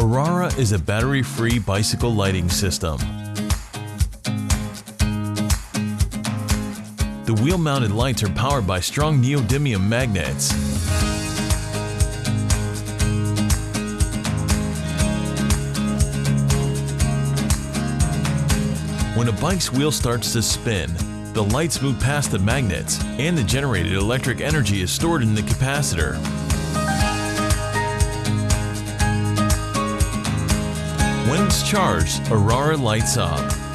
Aurora is a battery-free bicycle lighting system. The wheel-mounted lights are powered by strong neodymium magnets. When a bike's wheel starts to spin, the lights move past the magnets and the generated electric energy is stored in the capacitor. When it's charged, Aurora lights up.